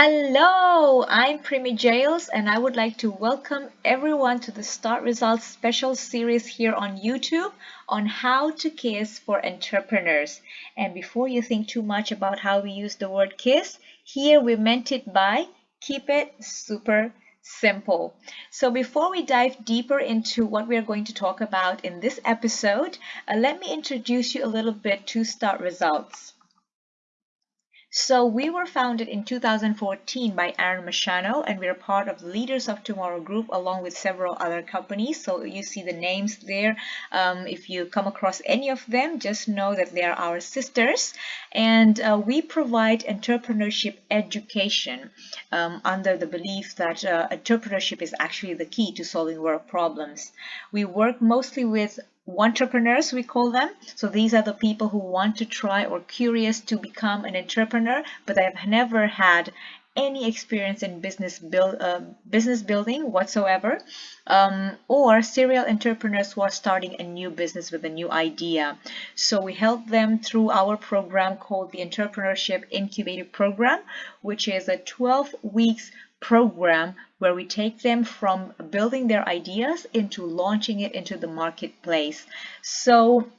Hello, I'm Primi Jails and I would like to welcome everyone to the Start Results special series here on YouTube on how to KISS for entrepreneurs. And before you think too much about how we use the word KISS, here we meant it by keep it super simple. So before we dive deeper into what we are going to talk about in this episode, uh, let me introduce you a little bit to Start Results. So we were founded in 2014 by Aaron Machano and we're part of the Leaders of Tomorrow group along with several other companies. So you see the names there. Um, if you come across any of them, just know that they are our sisters. And uh, we provide entrepreneurship education um, under the belief that uh, entrepreneurship is actually the key to solving work problems. We work mostly with wantrepreneurs we call them. So these are the people who want to try or curious to become an entrepreneur but they've never had any experience in business build uh, business building whatsoever. Um, or serial entrepreneurs who are starting a new business with a new idea. So we help them through our program called the entrepreneurship incubator program which is a 12 weeks program where we take them from building their ideas into launching it into the marketplace. So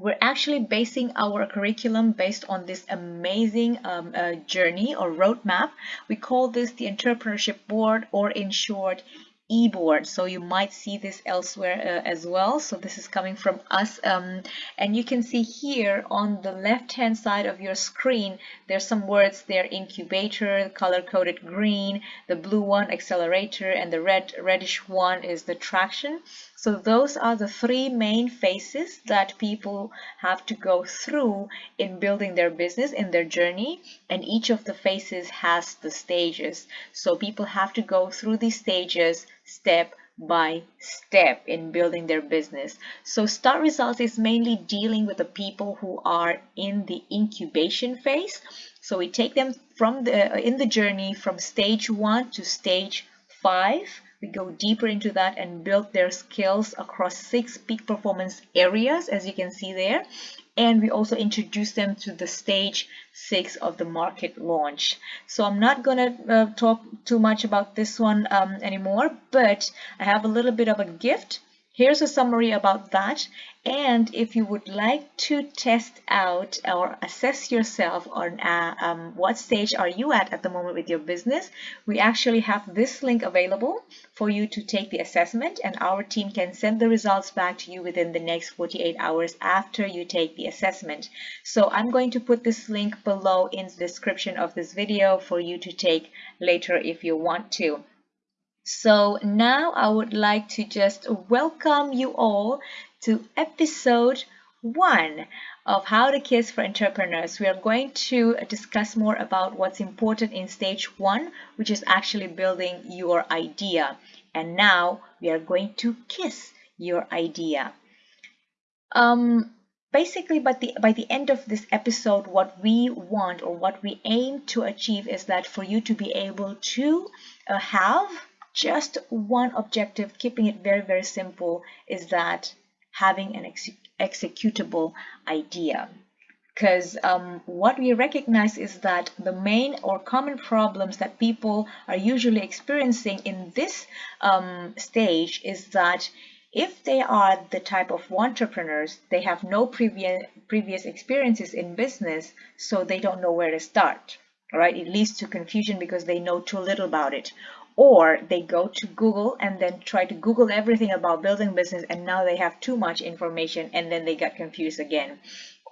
we're actually basing our curriculum based on this amazing um, uh, journey or roadmap. We call this the entrepreneurship board or in short e-board so you might see this elsewhere uh, as well so this is coming from us um, and you can see here on the left hand side of your screen there's some words there incubator color coded green the blue one accelerator and the red reddish one is the traction so those are the three main phases that people have to go through in building their business in their journey. And each of the phases has the stages. So people have to go through these stages step by step in building their business. So start results is mainly dealing with the people who are in the incubation phase. So we take them from the uh, in the journey from stage one to stage five we go deeper into that and build their skills across six peak performance areas, as you can see there. And we also introduce them to the stage six of the market launch. So I'm not going to uh, talk too much about this one um, anymore, but I have a little bit of a gift Here's a summary about that. And if you would like to test out or assess yourself on uh, um, what stage are you at at the moment with your business, we actually have this link available for you to take the assessment and our team can send the results back to you within the next 48 hours after you take the assessment. So I'm going to put this link below in the description of this video for you to take later if you want to. So now I would like to just welcome you all to episode one of How to Kiss for Entrepreneurs. We are going to discuss more about what's important in stage one, which is actually building your idea. And now we are going to kiss your idea. Um, basically by the by the end of this episode what we want or what we aim to achieve is that for you to be able to uh, have just one objective, keeping it very, very simple, is that having an ex executable idea. Because um, what we recognize is that the main or common problems that people are usually experiencing in this um, stage is that if they are the type of entrepreneurs, they have no previous previous experiences in business, so they don't know where to start. Right? It leads to confusion because they know too little about it or they go to Google and then try to Google everything about building business and now they have too much information and then they get confused again.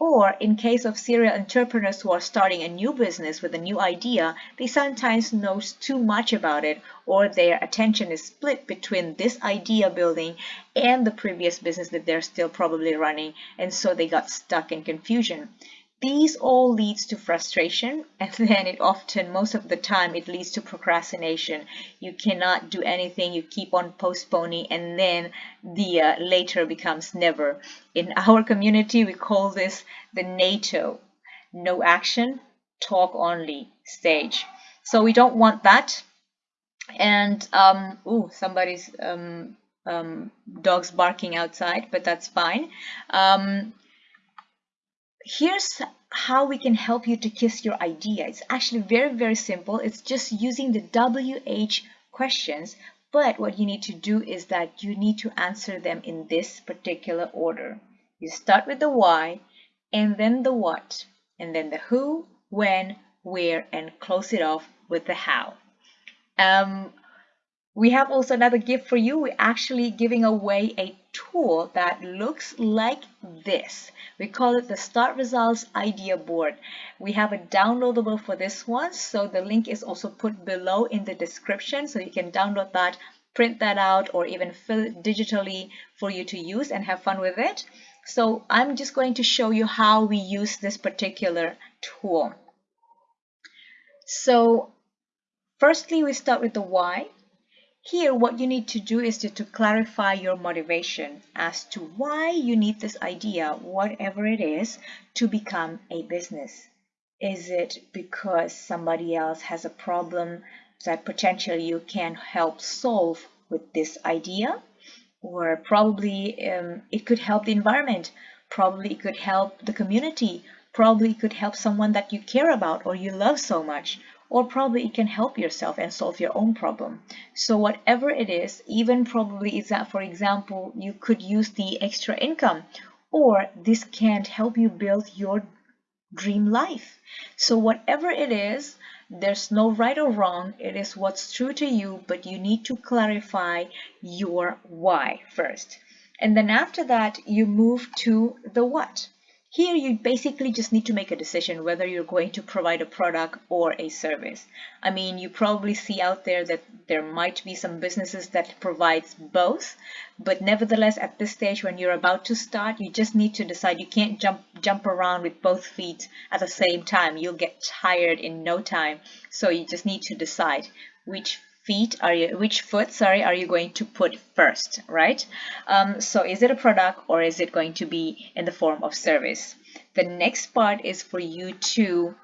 Or in case of serial entrepreneurs who are starting a new business with a new idea, they sometimes know too much about it or their attention is split between this idea building and the previous business that they're still probably running and so they got stuck in confusion. These all leads to frustration and then it often, most of the time, it leads to procrastination. You cannot do anything, you keep on postponing and then the uh, later becomes never. In our community, we call this the NATO, no action, talk only stage. So we don't want that. And, um, oh, somebody's um, um, dogs barking outside, but that's fine. Um, here's how we can help you to kiss your idea. It's actually very, very simple. It's just using the WH questions, but what you need to do is that you need to answer them in this particular order. You start with the why, and then the what, and then the who, when, where, and close it off with the how. Um, we have also another gift for you. We're actually giving away a tool that looks like this. We call it the Start Results Idea Board. We have a downloadable for this one, so the link is also put below in the description, so you can download that, print that out, or even fill it digitally for you to use and have fun with it. So I'm just going to show you how we use this particular tool. So firstly, we start with the why. Here, what you need to do is to, to clarify your motivation as to why you need this idea, whatever it is, to become a business. Is it because somebody else has a problem that potentially you can help solve with this idea? Or probably um, it could help the environment, probably it could help the community, probably it could help someone that you care about or you love so much, or probably it can help yourself and solve your own problem. So whatever it is, even probably is that, for example, you could use the extra income or this can help you build your dream life. So whatever it is, there's no right or wrong. It is what's true to you, but you need to clarify your why first. And then after that, you move to the what. Here you basically just need to make a decision whether you're going to provide a product or a service. I mean, you probably see out there that there might be some businesses that provides both, but nevertheless at this stage when you're about to start, you just need to decide you can't jump jump around with both feet at the same time. You'll get tired in no time. So you just need to decide which feet are you which foot sorry are you going to put first right? Um, so is it a product or is it going to be in the form of service? The next part is for you to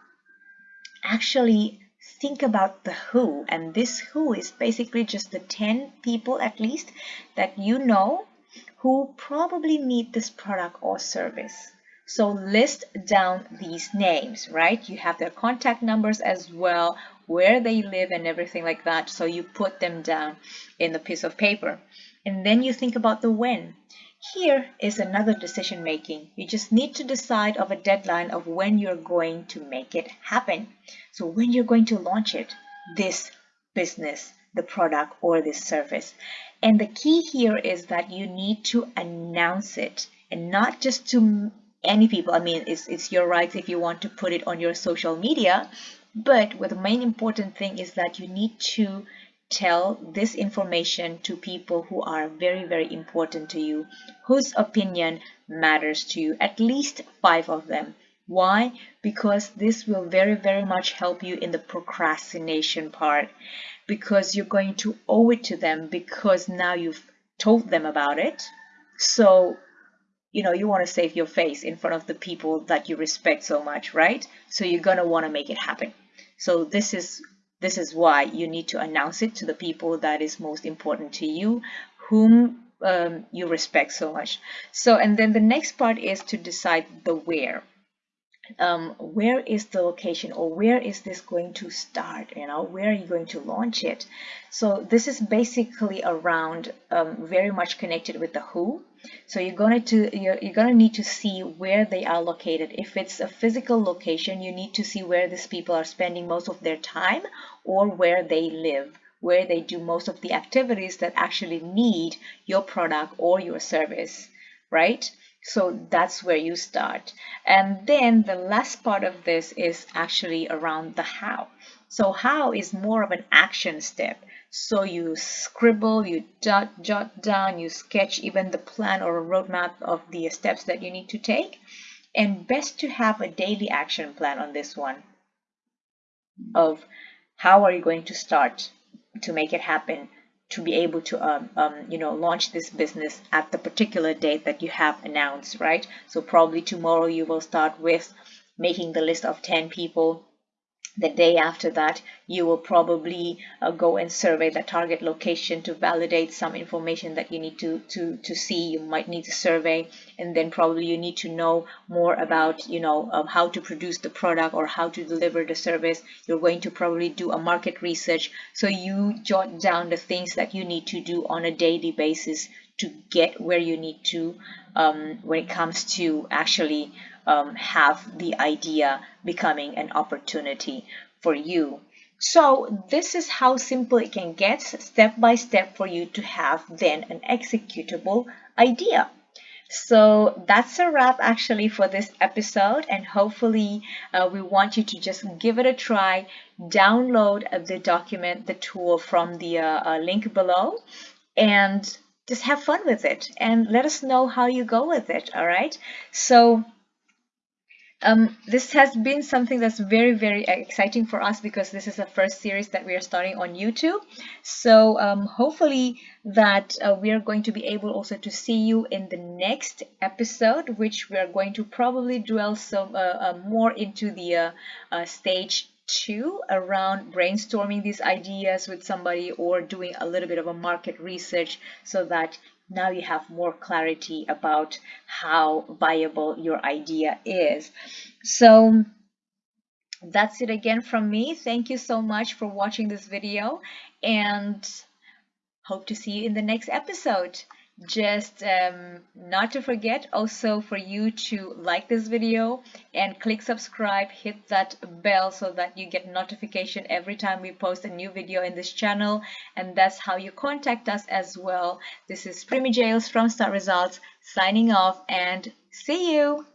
actually think about the who and this who is basically just the 10 people at least that you know who probably need this product or service. So list down these names, right? You have their contact numbers as well, where they live and everything like that. So you put them down in the piece of paper. And then you think about the when. Here is another decision making. You just need to decide of a deadline of when you're going to make it happen. So when you're going to launch it, this business, the product or this service. And the key here is that you need to announce it and not just to any people. I mean, it's, it's your rights if you want to put it on your social media. But what the main important thing is that you need to tell this information to people who are very, very important to you, whose opinion matters to you, at least five of them. Why? Because this will very, very much help you in the procrastination part because you're going to owe it to them because now you've told them about it. So you know, you want to save your face in front of the people that you respect so much, right? So you're going to want to make it happen. So this is this is why you need to announce it to the people that is most important to you, whom um, you respect so much. So, and then the next part is to decide the where um, where is the location or where is this going to start you know where are you going to launch it? So this is basically around um, very much connected with the who. So you're going to you're, you're going to need to see where they are located. If it's a physical location you need to see where these people are spending most of their time or where they live where they do most of the activities that actually need your product or your service right so that's where you start. And then the last part of this is actually around the how. So how is more of an action step. So you scribble, you jot, jot down, you sketch even the plan or a roadmap of the steps that you need to take. And best to have a daily action plan on this one of how are you going to start to make it happen to be able to um, um, you know launch this business at the particular date that you have announced right? So probably tomorrow you will start with making the list of 10 people the day after that you will probably uh, go and survey the target location to validate some information that you need to to to see. You might need to survey and then probably you need to know more about you know um, how to produce the product or how to deliver the service. You're going to probably do a market research. So you jot down the things that you need to do on a daily basis to get where you need to um, when it comes to actually um, have the idea becoming an opportunity for you. So this is how simple it can get step by step for you to have then an executable idea. So that's a wrap actually for this episode and hopefully uh, we want you to just give it a try, download the document, the tool from the uh, uh, link below and just have fun with it and let us know how you go with it, all right? So um, this has been something that's very, very exciting for us because this is the first series that we are starting on YouTube. So um, hopefully that uh, we are going to be able also to see you in the next episode, which we are going to probably dwell some uh, uh, more into the uh, uh, stage two around brainstorming these ideas with somebody or doing a little bit of a market research so that now you have more clarity about how viable your idea is. So that's it again from me. Thank you so much for watching this video and hope to see you in the next episode just um, not to forget also for you to like this video and click subscribe hit that bell so that you get notification every time we post a new video in this channel. And that's how you contact us as well. This is Primi Jails from Start Results signing off and see you